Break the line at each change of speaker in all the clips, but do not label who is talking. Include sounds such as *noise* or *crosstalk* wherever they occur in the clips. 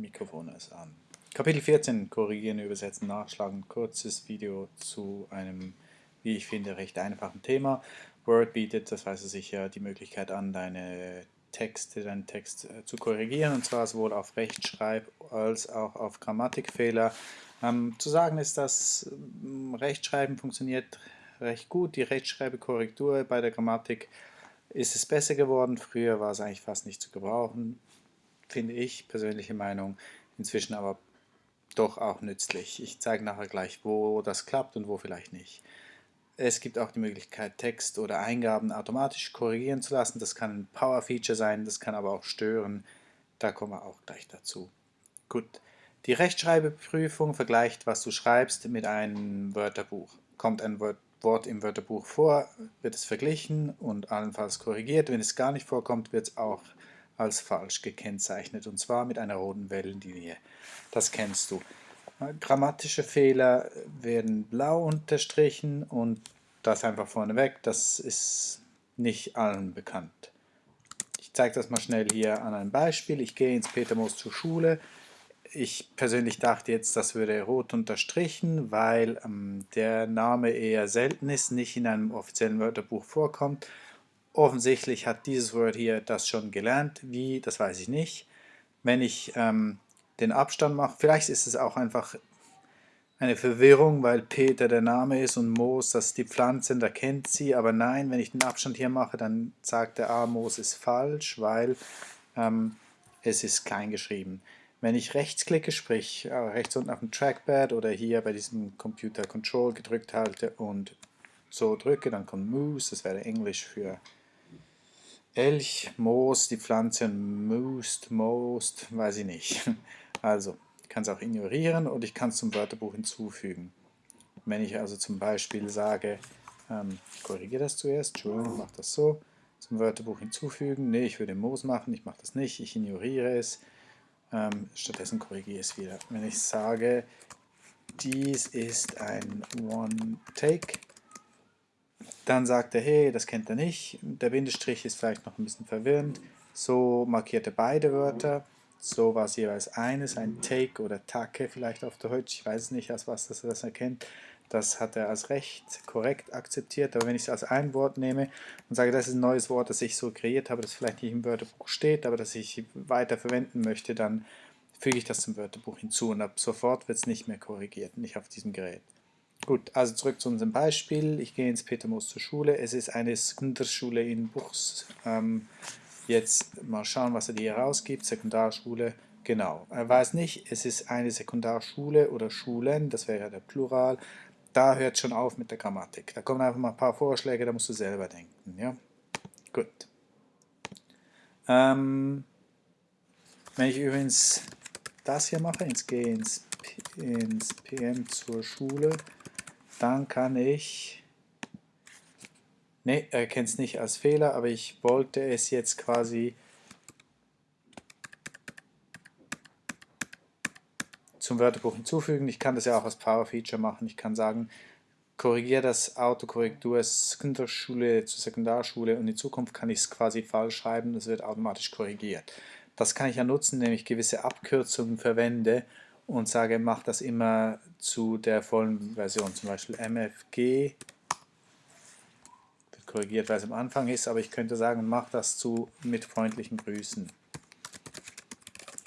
Mikrofon ist an. Kapitel 14, Korrigieren, Übersetzen, Nachschlagen. Kurzes Video zu einem, wie ich finde, recht einfachen Thema. Word bietet, das weißt du sicher, die Möglichkeit an, deine Texte, deinen Text äh, zu korrigieren, und zwar sowohl auf Rechtschreib- als auch auf Grammatikfehler. Ähm, zu sagen ist, dass ähm, Rechtschreiben funktioniert recht gut. Die Rechtschreibekorrektur bei der Grammatik ist es besser geworden. Früher war es eigentlich fast nicht zu gebrauchen, finde ich, persönliche Meinung. Inzwischen aber doch auch nützlich. Ich zeige nachher gleich, wo das klappt und wo vielleicht nicht. Es gibt auch die Möglichkeit, Text oder Eingaben automatisch korrigieren zu lassen. Das kann ein Power-Feature sein, das kann aber auch stören. Da kommen wir auch gleich dazu. Gut, die Rechtschreibeprüfung vergleicht, was du schreibst, mit einem Wörterbuch. Kommt ein Wort im Wörterbuch vor, wird es verglichen und allenfalls korrigiert. Wenn es gar nicht vorkommt, wird es auch als falsch gekennzeichnet und zwar mit einer roten Wellenlinie. Das kennst du. Grammatische Fehler werden blau unterstrichen und das einfach vorneweg, das ist nicht allen bekannt. Ich zeige das mal schnell hier an einem Beispiel. Ich gehe ins Petermoos zur Schule. Ich persönlich dachte jetzt, das würde rot unterstrichen, weil ähm, der Name eher selten ist, nicht in einem offiziellen Wörterbuch vorkommt. Offensichtlich hat dieses Wort hier das schon gelernt. Wie, das weiß ich nicht. Wenn ich ähm, den Abstand mache, vielleicht ist es auch einfach eine Verwirrung, weil Peter der Name ist und Moos, das ist die Pflanze, da kennt sie. Aber nein, wenn ich den Abstand hier mache, dann sagt der A, Moos ist falsch, weil ähm, es ist klein geschrieben. Wenn ich rechts klicke, sprich äh, rechts unten auf dem Trackpad oder hier bei diesem Computer Control gedrückt halte und so drücke, dann kommt Moose, das wäre Englisch für Elch, Moos, die Pflanze, Moost, Most, weiß ich nicht. *laughs* Also, ich kann es auch ignorieren und ich kann es zum Wörterbuch hinzufügen. Wenn ich also zum Beispiel sage, ähm, korrigiere das zuerst, Entschuldigung, mache das so, zum Wörterbuch hinzufügen, nee, ich würde Moos machen, ich mache das nicht, ich ignoriere es, ähm, stattdessen korrigiere ich es wieder. Wenn ich sage, dies ist ein One-Take, dann sagt er, hey, das kennt er nicht. Der Bindestrich ist vielleicht noch ein bisschen verwirrend. So markiert er beide Wörter. So war es jeweils eines, ein Take oder Take vielleicht auf Deutsch. Ich weiß nicht, als was das, das erkennt. Das hat er als recht korrekt akzeptiert. Aber wenn ich es als ein Wort nehme und sage, das ist ein neues Wort, das ich so kreiert habe, das vielleicht nicht im Wörterbuch steht, aber das ich weiter verwenden möchte, dann füge ich das zum Wörterbuch hinzu und ab sofort wird es nicht mehr korrigiert, nicht auf diesem Gerät. Gut, also zurück zu unserem Beispiel. Ich gehe ins Petermoos zur Schule. Es ist eine Sekundarschule in Buchs. Ähm, jetzt mal schauen, was er hier rausgibt. Sekundarschule, genau. Er weiß nicht, es ist eine Sekundarschule oder Schulen, das wäre ja der Plural. Da hört schon auf mit der Grammatik. Da kommen einfach mal ein paar Vorschläge, da musst du selber denken. Ja? Gut. Ähm, wenn ich übrigens das hier mache, jetzt gehe ins, ins PM zur Schule, dann kann ich, ne, er kennt es nicht als Fehler, aber ich wollte es jetzt quasi zum Wörterbuch hinzufügen. Ich kann das ja auch als Power Feature machen. Ich kann sagen, korrigiere das Autokorrektur Sekundarschule zu Sekundarschule und in Zukunft kann ich es quasi falsch schreiben, das wird automatisch korrigiert. Das kann ich ja nutzen, indem ich gewisse Abkürzungen verwende und sage, mach das immer zu der vollen Version, zum Beispiel MFG, wird korrigiert, weil es am Anfang ist, aber ich könnte sagen, mach das zu mit freundlichen Grüßen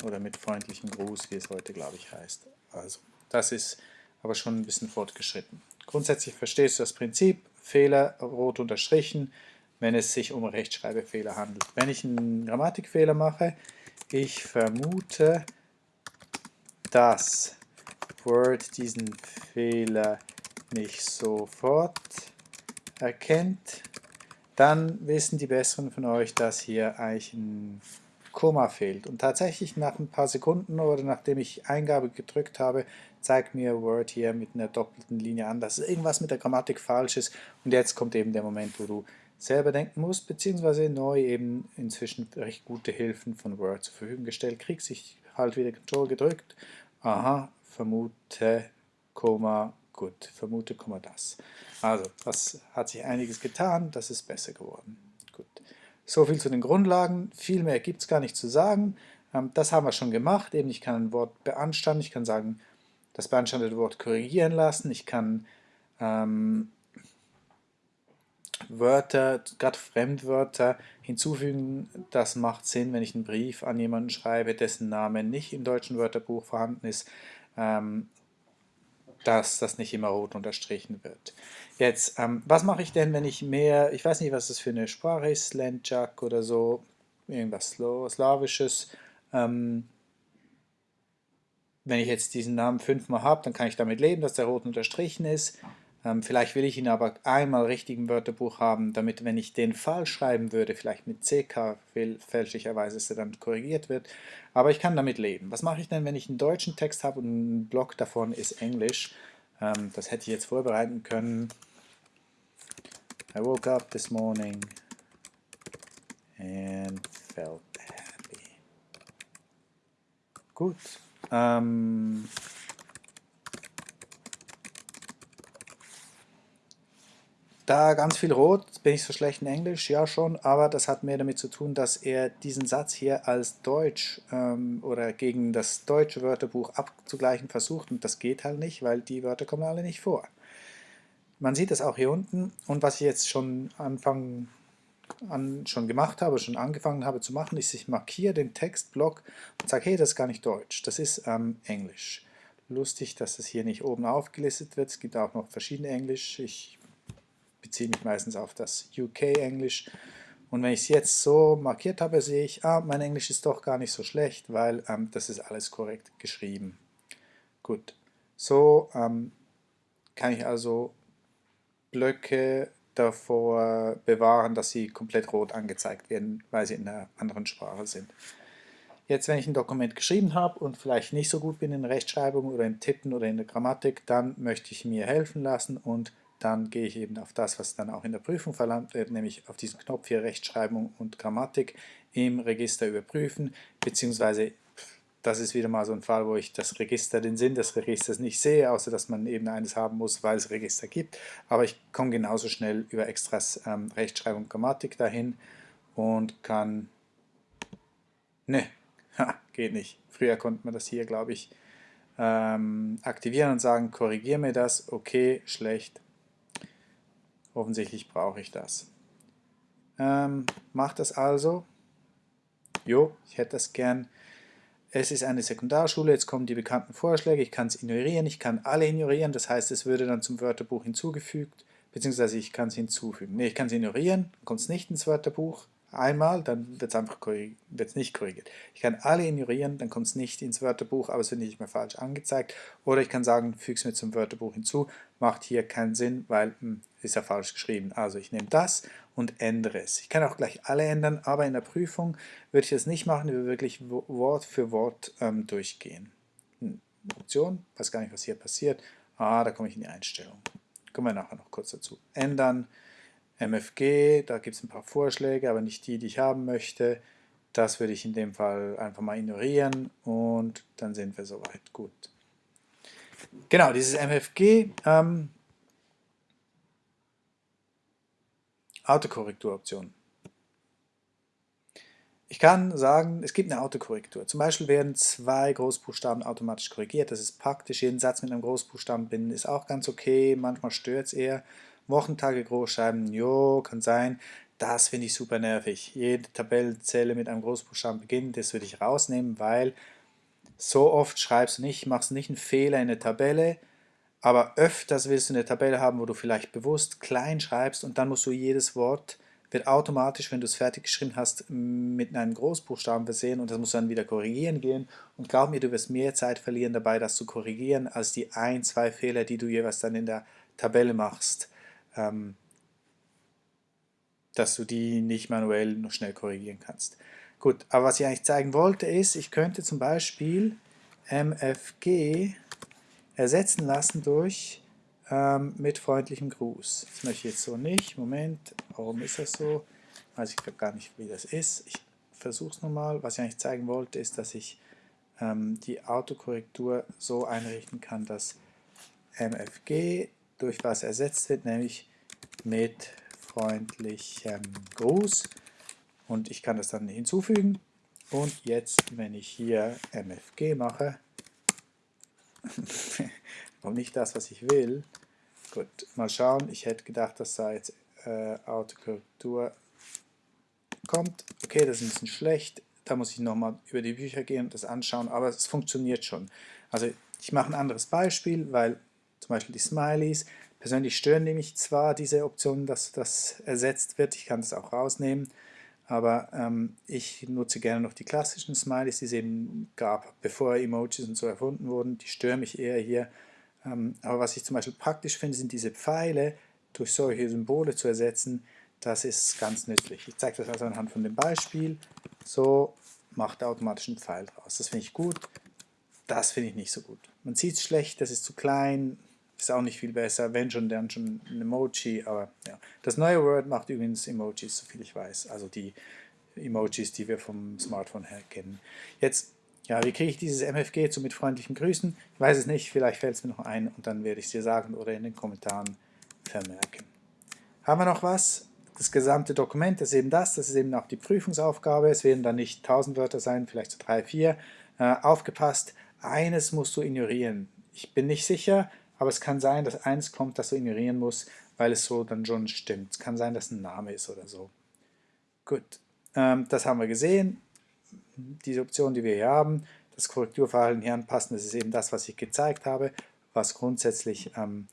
oder mit freundlichen Gruß, wie es heute, glaube ich, heißt. Also, das ist aber schon ein bisschen fortgeschritten. Grundsätzlich verstehst du das Prinzip, Fehler rot unterstrichen, wenn es sich um Rechtschreibfehler handelt. Wenn ich einen Grammatikfehler mache, ich vermute, dass Word diesen Fehler nicht sofort erkennt, dann wissen die Besseren von euch, dass hier eigentlich ein Komma fehlt. Und tatsächlich nach ein paar Sekunden oder nachdem ich Eingabe gedrückt habe, zeigt mir Word hier mit einer doppelten Linie an, dass irgendwas mit der Grammatik falsch ist. Und jetzt kommt eben der Moment, wo du selber denken musst, beziehungsweise neu eben inzwischen recht gute Hilfen von Word zur Verfügung gestellt kriegst. Ich halt wieder Control gedrückt aha, vermute, Komma, gut, vermute, Komma, das. Also, das hat sich einiges getan, das ist besser geworden. Gut. So viel zu den Grundlagen, viel mehr gibt es gar nicht zu sagen. Ähm, das haben wir schon gemacht. Eben, ich kann ein Wort beanstanden, ich kann sagen, das beanstandete Wort korrigieren lassen, ich kann ähm, Wörter, gerade Fremdwörter hinzufügen. Das macht Sinn, wenn ich einen Brief an jemanden schreibe, dessen Name nicht im deutschen Wörterbuch vorhanden ist, ähm, dass das nicht immer rot unterstrichen wird. Jetzt, ähm, was mache ich denn, wenn ich mehr, ich weiß nicht, was das für eine Sprache ist, Slenchak oder so, irgendwas Slawisches, ähm, wenn ich jetzt diesen Namen fünfmal habe, dann kann ich damit leben, dass der rot unterstrichen ist. Ähm, vielleicht will ich ihn aber einmal richtig im Wörterbuch haben, damit, wenn ich den falsch schreiben würde, vielleicht mit CK fälschlicherweise, dass er dann korrigiert wird. Aber ich kann damit leben. Was mache ich denn, wenn ich einen deutschen Text habe und ein Block davon ist Englisch? Ähm, das hätte ich jetzt vorbereiten können. I woke up this morning and felt happy. Gut. Ähm, Da ganz viel rot, bin ich so schlecht in Englisch, ja schon, aber das hat mehr damit zu tun, dass er diesen Satz hier als Deutsch ähm, oder gegen das deutsche Wörterbuch abzugleichen versucht. Und das geht halt nicht, weil die Wörter kommen alle nicht vor. Man sieht das auch hier unten. Und was ich jetzt schon Anfang an schon gemacht habe, schon angefangen habe zu machen, ist, ich markiere den Textblock und sage, hey, das ist gar nicht Deutsch, das ist ähm, Englisch. Lustig, dass das hier nicht oben aufgelistet wird, es gibt auch noch verschiedene Englisch, ich beziehe mich meistens auf das UK-Englisch. Und wenn ich es jetzt so markiert habe, sehe ich, ah, mein Englisch ist doch gar nicht so schlecht, weil ähm, das ist alles korrekt geschrieben. Gut, so ähm, kann ich also Blöcke davor bewahren, dass sie komplett rot angezeigt werden, weil sie in einer anderen Sprache sind. Jetzt, wenn ich ein Dokument geschrieben habe und vielleicht nicht so gut bin in Rechtschreibung oder im Tippen oder in der Grammatik, dann möchte ich mir helfen lassen und dann gehe ich eben auf das, was dann auch in der Prüfung verlangt wird, nämlich auf diesen Knopf hier Rechtschreibung und Grammatik im Register überprüfen, beziehungsweise das ist wieder mal so ein Fall, wo ich das Register, den Sinn des Registers nicht sehe, außer dass man eben eines haben muss, weil es Register gibt. Aber ich komme genauso schnell über Extras ähm, Rechtschreibung und Grammatik dahin und kann... Ne, *laughs* geht nicht. Früher konnte man das hier, glaube ich, ähm, aktivieren und sagen, korrigiere mir das, okay, schlecht, Offensichtlich brauche ich das. Ähm, macht das also. Jo, ich hätte das gern. Es ist eine Sekundarschule, jetzt kommen die bekannten Vorschläge, ich kann es ignorieren, ich kann alle ignorieren, das heißt, es würde dann zum Wörterbuch hinzugefügt, beziehungsweise ich kann es hinzufügen. Ne, ich kann es ignorieren, kommt es nicht ins Wörterbuch, einmal, dann wird es einfach wird's nicht korrigiert. Ich kann alle ignorieren, dann kommt es nicht ins Wörterbuch, aber es wird nicht mehr falsch angezeigt. Oder ich kann sagen, füge es mir zum Wörterbuch hinzu, macht hier keinen Sinn, weil hm, ist ja falsch geschrieben. Also ich nehme das und ändere es. Ich kann auch gleich alle ändern, aber in der Prüfung würde ich das nicht machen, würde wirklich Wort für Wort ähm, durchgehen. Hm, Option, weiß gar nicht, was hier passiert. Ah, da komme ich in die Einstellung. Kommen wir nachher noch kurz dazu. Ändern, MFG, da gibt es ein paar Vorschläge, aber nicht die, die ich haben möchte. Das würde ich in dem Fall einfach mal ignorieren und dann sind wir soweit. Gut. Genau, dieses MFG, ähm, Autokorrekturoption. Ich kann sagen, es gibt eine Autokorrektur. Zum Beispiel werden zwei Großbuchstaben automatisch korrigiert. Das ist praktisch. Jeden Satz mit einem Großbuchstaben binden ist auch ganz okay. Manchmal stört es eher. Wochentage großschreiben, jo, kann sein. Das finde ich super nervig. Jede Tabellenzelle mit einem Großbuchstaben beginnt, das würde ich rausnehmen, weil so oft schreibst du nicht, machst nicht einen Fehler in der Tabelle, aber öfters willst du eine Tabelle haben, wo du vielleicht bewusst klein schreibst und dann musst du jedes Wort, wird automatisch, wenn du es fertig geschrieben hast, mit einem Großbuchstaben versehen und das musst du dann wieder korrigieren gehen. Und glaub mir, du wirst mehr Zeit verlieren dabei, das zu korrigieren, als die ein, zwei Fehler, die du jeweils dann in der Tabelle machst ähm, dass du die nicht manuell noch schnell korrigieren kannst. Gut, aber was ich eigentlich zeigen wollte ist, ich könnte zum Beispiel MFG ersetzen lassen durch ähm, mit freundlichem Gruß. Das möchte ich jetzt so nicht. Moment, warum ist das so? Weiß ich gar nicht, wie das ist. Ich versuche es nochmal. Was ich eigentlich zeigen wollte, ist, dass ich ähm, die Autokorrektur so einrichten kann, dass MFG durch was ersetzt wird, nämlich mit freundlichem Gruß. Und ich kann das dann hinzufügen Und jetzt, wenn ich hier MFG mache, *laughs* und nicht das, was ich will, gut, mal schauen, ich hätte gedacht, dass da jetzt äh, Autokorrektur kommt. Okay, das ist ein bisschen schlecht, da muss ich nochmal über die Bücher gehen und das anschauen, aber es funktioniert schon. Also ich mache ein anderes Beispiel, weil zum Beispiel die Smileys, persönlich stören nämlich zwar diese Option, dass das ersetzt wird, ich kann das auch rausnehmen, aber ähm, ich nutze gerne noch die klassischen Smileys, die es eben gab, bevor Emojis und so erfunden wurden, die stören mich eher hier. Ähm, aber was ich zum Beispiel praktisch finde, sind diese Pfeile durch solche Symbole zu ersetzen, das ist ganz nützlich. Ich zeige das also anhand von dem Beispiel. So macht er automatisch einen Pfeil draus. Das finde ich gut. Das finde ich nicht so gut. Man sieht es schlecht, das ist zu klein, ist auch nicht viel besser. Wenn schon, dann schon ein Emoji. Aber ja. Das neue Word macht übrigens Emojis, soviel ich weiß. Also die Emojis, die wir vom Smartphone her kennen. Jetzt, ja, wie kriege ich dieses MFG zu mit freundlichen Grüßen? Ich weiß es nicht, vielleicht fällt es mir noch ein und dann werde ich es dir sagen oder in den Kommentaren vermerken. Haben wir noch was? das gesamte Dokument ist eben das, das ist eben auch die Prüfungsaufgabe, es werden dann nicht 1000 Wörter sein, vielleicht so drei, vier. Äh, aufgepasst, eines musst du ignorieren. Ich bin nicht sicher, aber es kann sein, dass eins kommt, das du ignorieren musst, weil es so dann schon stimmt. Es kann sein, dass ein Name ist oder so. Gut, ähm, das haben wir gesehen. Diese Option, die wir hier haben, das Korrekturverhalten hier anpassen, das ist eben das, was ich gezeigt habe, was grundsätzlich ähm,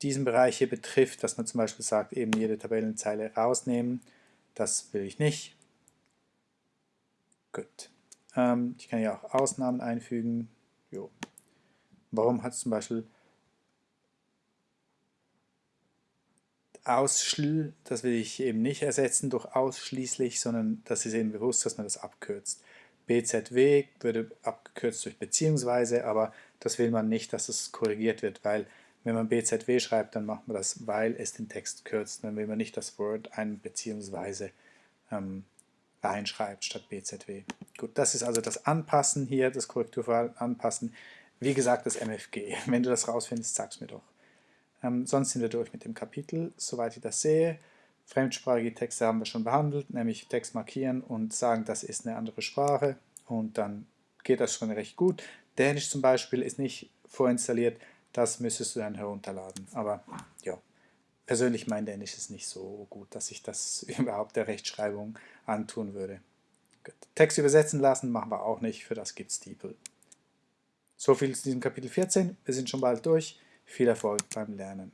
diesen Bereich hier betrifft, dass man zum Beispiel sagt, eben jede Tabellenzeile rausnehmen, das will ich nicht. Gut. Ähm, ich kann ja auch Ausnahmen einfügen. Jo. Warum hat es zum Beispiel ausschl, das will ich eben nicht ersetzen durch ausschließlich, sondern das ist eben bewusst, dass man das abkürzt. BZW würde abgekürzt durch beziehungsweise, aber das will man nicht, dass es korrigiert wird, weil wenn man BZW schreibt, dann macht man das, weil es den Text kürzt. Dann will man nicht das Word ein beziehungsweise ähm, reinschreibt statt BZW. Gut, das ist also das Anpassen hier, das Korrekturverhalten anpassen. Wie gesagt, das MFG. *laughs* Wenn du das rausfindest, sag's mir doch. Ähm, sonst sind wir durch mit dem Kapitel, soweit ich das sehe. Fremdsprachige Texte haben wir schon behandelt, nämlich Text markieren und sagen, das ist eine andere Sprache und dann geht das schon recht gut. Dänisch zum Beispiel ist nicht vorinstalliert, das müsstest du dann herunterladen. Aber ja, persönlich mein Dänisch ist nicht so gut, dass ich das *laughs* überhaupt der Rechtschreibung antun würde. Text übersetzen lassen machen wir auch nicht, für das gibt es DeepL. So viel zu diesem Kapitel 14, wir sind schon bald durch. Viel Erfolg beim Lernen.